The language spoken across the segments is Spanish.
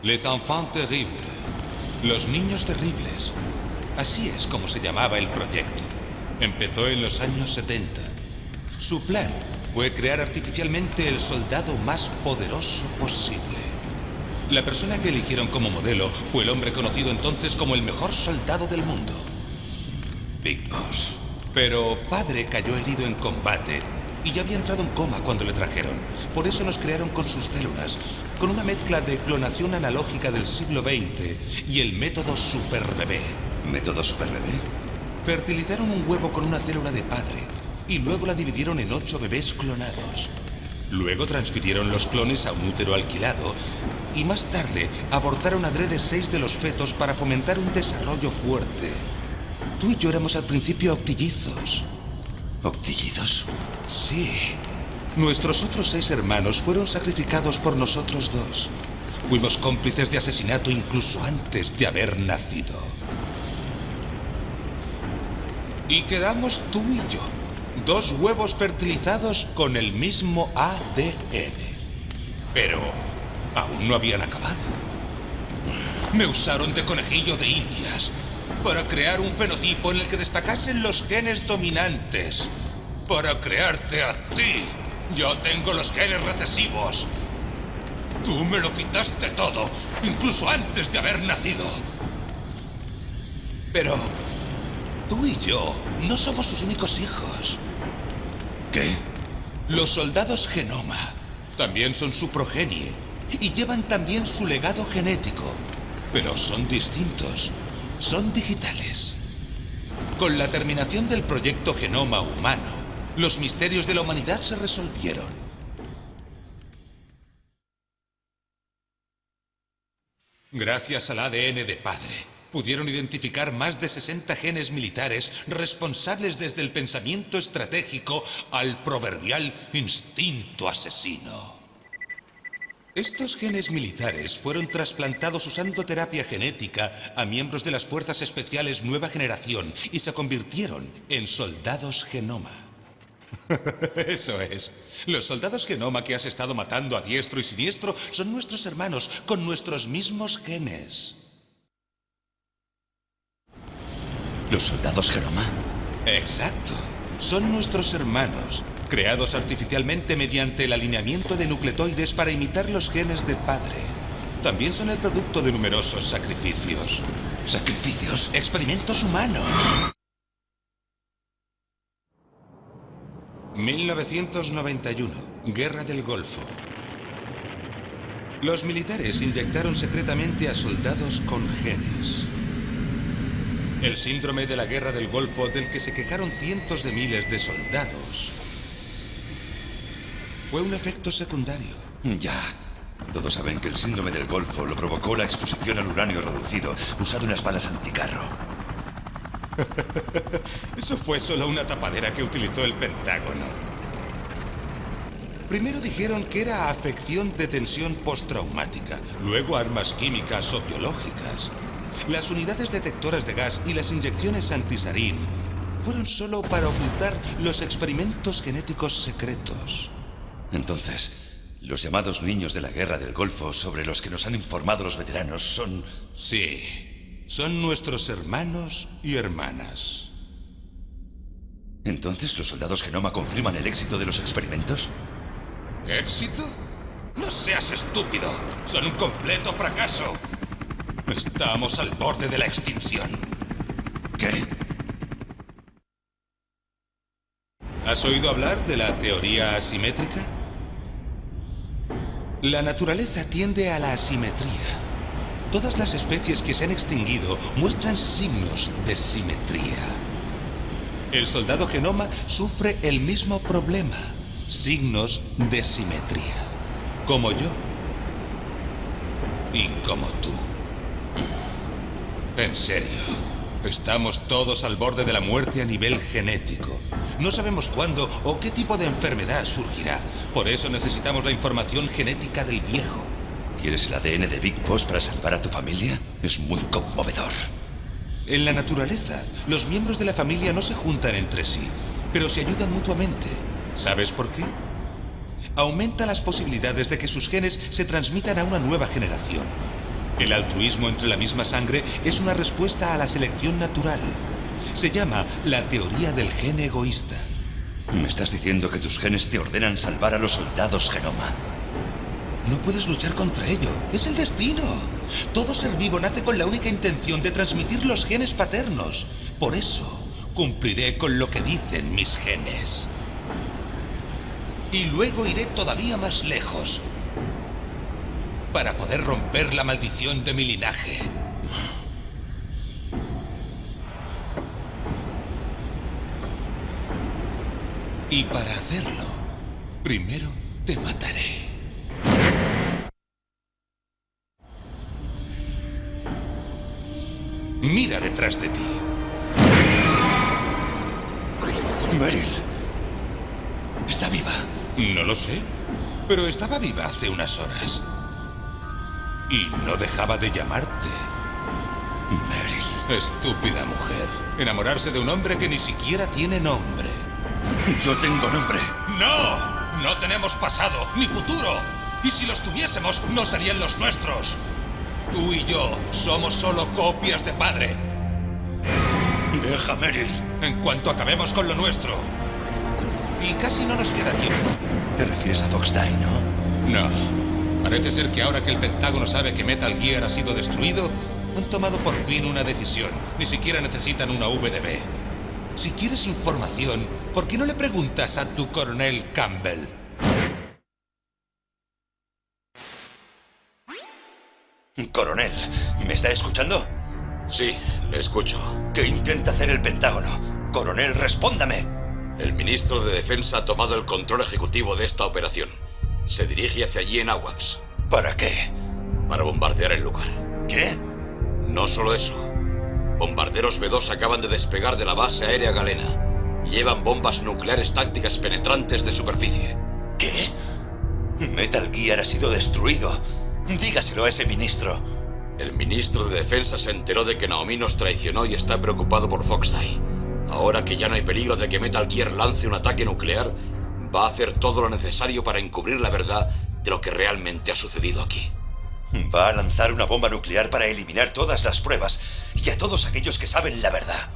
Les enfants terribles. Los niños terribles. Así es como se llamaba el proyecto. Empezó en los años 70. Su plan fue crear artificialmente el soldado más poderoso posible. La persona que eligieron como modelo fue el hombre conocido entonces como el mejor soldado del mundo. Big Boss. Pero padre cayó herido en combate y ya había entrado en coma cuando le trajeron. Por eso nos crearon con sus células, con una mezcla de clonación analógica del siglo XX y el método Super Bebé. ¿Método Super Bebé? Fertilizaron un huevo con una célula de padre y luego la dividieron en ocho bebés clonados. Luego transfirieron los clones a un útero alquilado y más tarde abortaron adrede seis de los fetos para fomentar un desarrollo fuerte. Tú y yo éramos al principio octillizos. ¿Octillizos? Sí. Nuestros otros seis hermanos fueron sacrificados por nosotros dos. Fuimos cómplices de asesinato incluso antes de haber nacido. Y quedamos tú y yo. Dos huevos fertilizados con el mismo ADN. Pero aún no habían acabado. Me usaron de conejillo de indias para crear un fenotipo en el que destacasen los genes dominantes. Para crearte a ti. Yo tengo los genes recesivos. Tú me lo quitaste todo, incluso antes de haber nacido. Pero tú y yo no somos sus únicos hijos. ¿Qué? Los soldados genoma también son su progenie y llevan también su legado genético, pero son distintos, son digitales. Con la terminación del proyecto Genoma Humano, los misterios de la humanidad se resolvieron. Gracias al ADN de padre, pudieron identificar más de 60 genes militares responsables desde el pensamiento estratégico al proverbial instinto asesino. Estos genes militares fueron trasplantados usando terapia genética a miembros de las Fuerzas Especiales Nueva Generación y se convirtieron en soldados genoma. Eso es. Los soldados genoma que has estado matando a diestro y siniestro son nuestros hermanos con nuestros mismos genes. ¿Los soldados genoma? Exacto. Son nuestros hermanos, creados artificialmente mediante el alineamiento de nucleotides para imitar los genes de padre. También son el producto de numerosos sacrificios. ¿Sacrificios? Experimentos humanos. 1991. Guerra del Golfo. Los militares inyectaron secretamente a soldados con genes. El síndrome de la Guerra del Golfo del que se quejaron cientos de miles de soldados fue un efecto secundario. Ya. Todos saben que el síndrome del Golfo lo provocó la exposición al uranio reducido usado en las balas anticarro. Eso fue solo una tapadera que utilizó el Pentágono. Primero dijeron que era afección de tensión postraumática, luego armas químicas o biológicas. Las unidades detectoras de gas y las inyecciones antisarín fueron solo para ocultar los experimentos genéticos secretos. Entonces, los llamados niños de la guerra del Golfo sobre los que nos han informado los veteranos son... Sí, son nuestros hermanos y hermanas. ¿Entonces los soldados genoma confirman el éxito de los experimentos? ¿Éxito? No seas estúpido. Son un completo fracaso. Estamos al borde de la extinción. ¿Qué? ¿Has oído hablar de la teoría asimétrica? La naturaleza tiende a la asimetría. Todas las especies que se han extinguido muestran signos de simetría. El soldado genoma sufre el mismo problema, signos de simetría, como yo y como tú. En serio, estamos todos al borde de la muerte a nivel genético. No sabemos cuándo o qué tipo de enfermedad surgirá. Por eso necesitamos la información genética del viejo. ¿Quieres el ADN de Big Boss para salvar a tu familia? Es muy conmovedor. En la naturaleza, los miembros de la familia no se juntan entre sí, pero se ayudan mutuamente. ¿Sabes por qué? Aumenta las posibilidades de que sus genes se transmitan a una nueva generación. El altruismo entre la misma sangre es una respuesta a la selección natural. Se llama la teoría del gen egoísta. Me estás diciendo que tus genes te ordenan salvar a los soldados genoma. No puedes luchar contra ello. Es el destino. Todo ser vivo nace con la única intención de transmitir los genes paternos. Por eso, cumpliré con lo que dicen mis genes. Y luego iré todavía más lejos. Para poder romper la maldición de mi linaje. Y para hacerlo, primero te mataré. Mira detrás de ti. Meryl. Está viva. No lo sé, pero estaba viva hace unas horas. Y no dejaba de llamarte. Meryl. Estúpida mujer. Enamorarse de un hombre que ni siquiera tiene nombre. Yo tengo nombre. ¡No! No tenemos pasado, ni futuro. Y si los tuviésemos, no serían los nuestros. Tú y yo somos solo copias de padre. Deja, Meryl. En cuanto acabemos con lo nuestro. Y casi no nos queda tiempo. Te refieres a Fox Die, ¿no? No. Parece ser que ahora que el Pentágono sabe que Metal Gear ha sido destruido, han tomado por fin una decisión. Ni siquiera necesitan una VDB. Si quieres información, ¿por qué no le preguntas a tu coronel Campbell? Coronel, ¿me está escuchando? Sí, le escucho. ¿Qué intenta hacer el Pentágono? Coronel, respóndame. El ministro de Defensa ha tomado el control ejecutivo de esta operación. Se dirige hacia allí en Awax. ¿Para qué? Para bombardear el lugar. ¿Qué? No solo eso. Bombarderos B-2 acaban de despegar de la base aérea galena. Llevan bombas nucleares tácticas penetrantes de superficie. ¿Qué? Metal Gear ha sido destruido. Dígaselo a ese ministro. El ministro de Defensa se enteró de que Naomi nos traicionó y está preocupado por Foxdie. Ahora que ya no hay peligro de que Metal Gear lance un ataque nuclear, va a hacer todo lo necesario para encubrir la verdad de lo que realmente ha sucedido aquí. Va a lanzar una bomba nuclear para eliminar todas las pruebas y a todos aquellos que saben la verdad.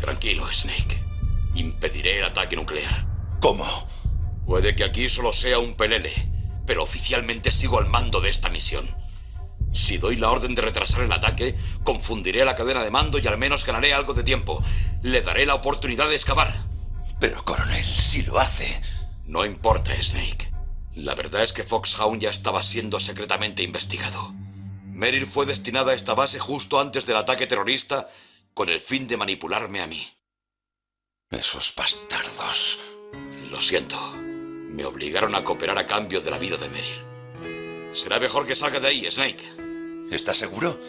Tranquilo, Snake. Impediré el ataque nuclear. ¿Cómo? Puede que aquí solo sea un pelele, pero oficialmente sigo al mando de esta misión. Si doy la orden de retrasar el ataque, confundiré la cadena de mando y al menos ganaré algo de tiempo. Le daré la oportunidad de excavar. Pero, coronel, si lo hace... No importa, Snake. La verdad es que Foxhound ya estaba siendo secretamente investigado. Meryl fue destinada a esta base justo antes del ataque terrorista con el fin de manipularme a mí. Esos bastardos. Lo siento. Me obligaron a cooperar a cambio de la vida de Meryl. Será mejor que salga de ahí, Snake. ¿Está seguro?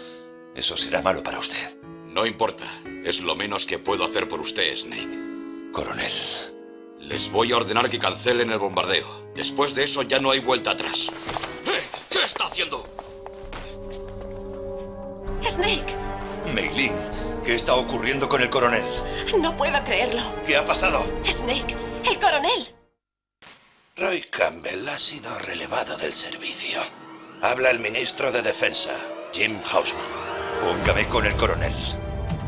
Eso será malo para usted. No importa. Es lo menos que puedo hacer por usted, Snake. Coronel. Les voy a ordenar que cancelen el bombardeo. Después de eso ya no hay vuelta atrás. ¡Eh! ¿Qué está haciendo? Snake, Meilin, ¿qué está ocurriendo con el coronel? no puedo creerlo. ¿Qué ha pasado? Snake, el coronel. Roy Campbell ha sido relevado del servicio. Habla el ministro de Defensa, Jim Hausman. Póngame con el coronel.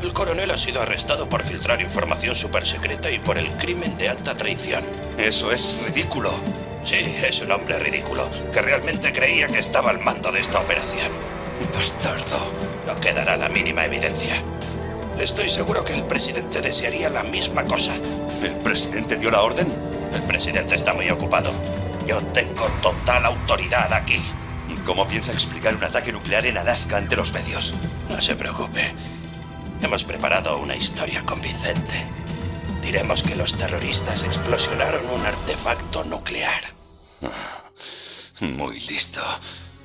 El coronel ha sido arrestado por filtrar información supersecreta y por el crimen de alta traición. Eso es ridículo. Sí, es un hombre ridículo que realmente creía que estaba al mando de esta operación. Bastardo. No quedará la mínima evidencia. Estoy seguro que el presidente desearía la misma cosa. ¿El presidente dio la orden? El presidente está muy ocupado. Yo tengo total autoridad aquí. ¿Cómo piensa explicar un ataque nuclear en Alaska ante los medios? No se preocupe. Hemos preparado una historia convincente. Diremos que los terroristas explosionaron un artefacto nuclear. Muy listo.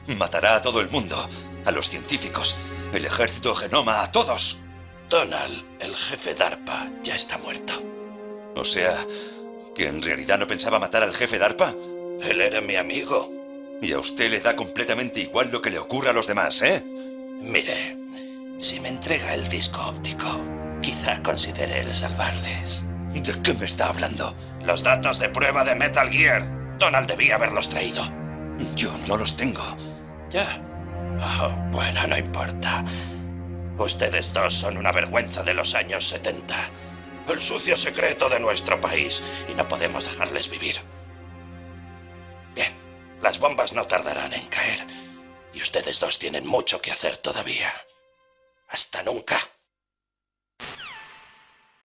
Matará a todo el mundo. A los científicos. El ejército genoma, a todos. Donald, el jefe DARPA, ya está muerto. O sea, que en realidad no pensaba matar al jefe DARPA. Él era mi amigo. Y a usted le da completamente igual lo que le ocurra a los demás, ¿eh? Mire, si me entrega el disco óptico, quizá considere el salvarles. ¿De qué me está hablando? Los datos de prueba de Metal Gear. Donald debía haberlos traído. Yo no los tengo. Ya. Oh, bueno, no importa. Ustedes dos son una vergüenza de los años 70. El sucio secreto de nuestro país. Y no podemos dejarles vivir. Bien, las bombas no tardarán en caer. Y ustedes dos tienen mucho que hacer todavía. Hasta nunca.